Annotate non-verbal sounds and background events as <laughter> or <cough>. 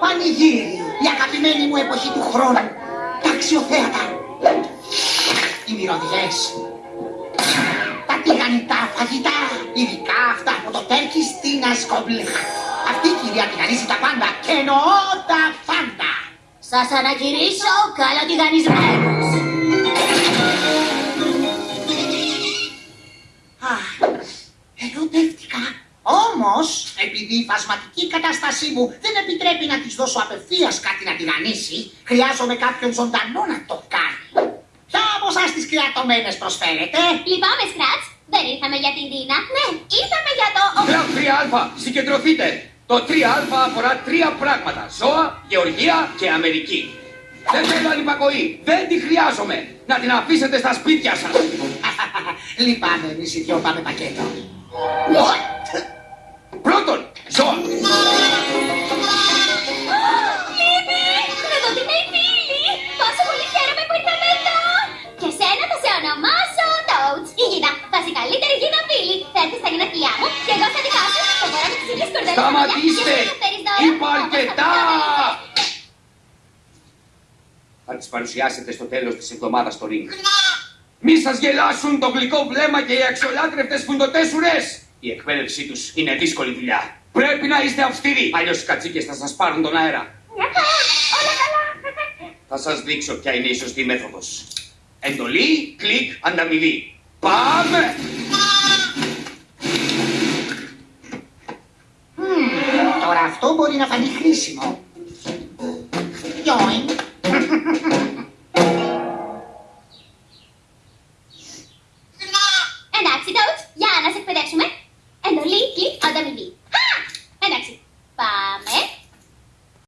πανηγύρι, η αγαπημένη μου εποχή του χρόνου. Τα αξιοθέατα. Οι μυρωδιές. Τα τηγανιτά φαγητά, ειδικά αυτά από το Τέρκι στην Ασκόμπλε. Αυτή η κυρία τηγανίζει τα πάντα και εννοώ τα πάντα. Σας ανακηρύσω καλοτηγανισμένους. Επειδή η φασματική κατάστασή μου δεν επιτρέπει να της δώσω απευθείας κάτι να τηγανίσει, χρειάζομαι κάποιον ζωντανό να το κάνει. Ποια από εσάς τις κρεατωμένες προσφέρετε; Λυπάμαι, Σκράτς. Δεν ήρθαμε για την Τίνα. Ναι, ήρθαμε για το... Κλαμπ 3α, συγκεντρωθείτε. Το 3α αφορά τρία πράγματα. Ζώα, γεωργία και Αμερική. Δεν θέλω ανυπακοή. Δεν τη χρειάζομαι. Να την αφήσετε στα σπίτια σας. <laughs> Λυπάμαι, εμείς οι δυο πάμε πακέτο. Πρώτον, ζώα. Λύπη! Να δω την φίλη! Πόσο πολύ χαίρομαι που ήρθαμε εδώ! Και σένα θα σε ονομάσω Toads, η γίδα. Θα είσαι η καλύτερη γίδα φίλη. Θα έρθεις στα γενέθλιά μου και εγώ στα δικά σου. Θα μπορώ με τις ίδιες κορδέλες στα μαλλιά Σταματήστε. και θα μου φέρεις δώρα. Είπα αρκετά. Όπως Θα τις παρουσιάσετε στο τέλος της εβδομάδας στο ring. Μη σας γελάσουν το γλυκό βλέμμα και οι αξιολάτρευτες φουντοτέσουρες. Η εκπαίδευσή τους είναι δύσκολη δουλειά. Πρέπει να είστε αυστηροί, αλλιώς οι κατσίκες θα σας πάρουν τον αέρα. Μια χαρά, όλα καλά. Θα σας δείξω ποια είναι η σωστή μέθοδος. Εντολή, κλικ, ανταμοιβή. Πάμε! Τώρα αυτό μπορεί να φανεί χρήσιμο. Γιόιν. Εντάξει, Toads, για να σε εκπαιδεύσουμε.